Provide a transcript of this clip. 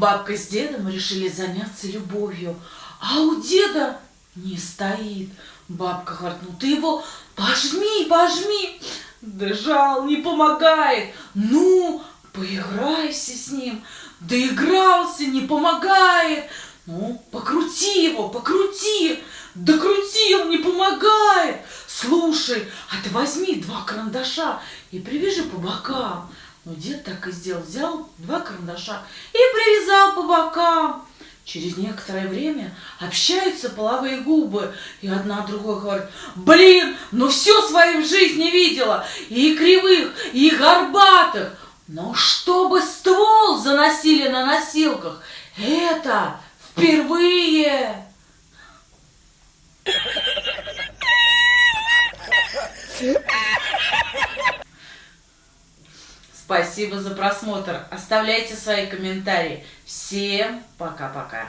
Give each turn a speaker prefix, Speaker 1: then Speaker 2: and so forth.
Speaker 1: Бабка с дедом решили заняться любовью, а у деда не стоит. Бабка ну ты его пожми, пожми. Дожал, не помогает. Ну, поиграйся с ним. Доигрался, не помогает. Ну, покрути его, покрути. Докрутил, не помогает. Слушай, а ты возьми два карандаша и привяжи по бокам. Ну, дед так и сделал. Взял два карандаша и привязал по бокам. Через некоторое время общаются половые губы, и одна другой говорит, блин, ну все свою жизнь не видела, и кривых, и горбатых, но чтобы ствол заносили на носилках, это впервые. Спасибо за просмотр. Оставляйте свои комментарии. Всем пока-пока.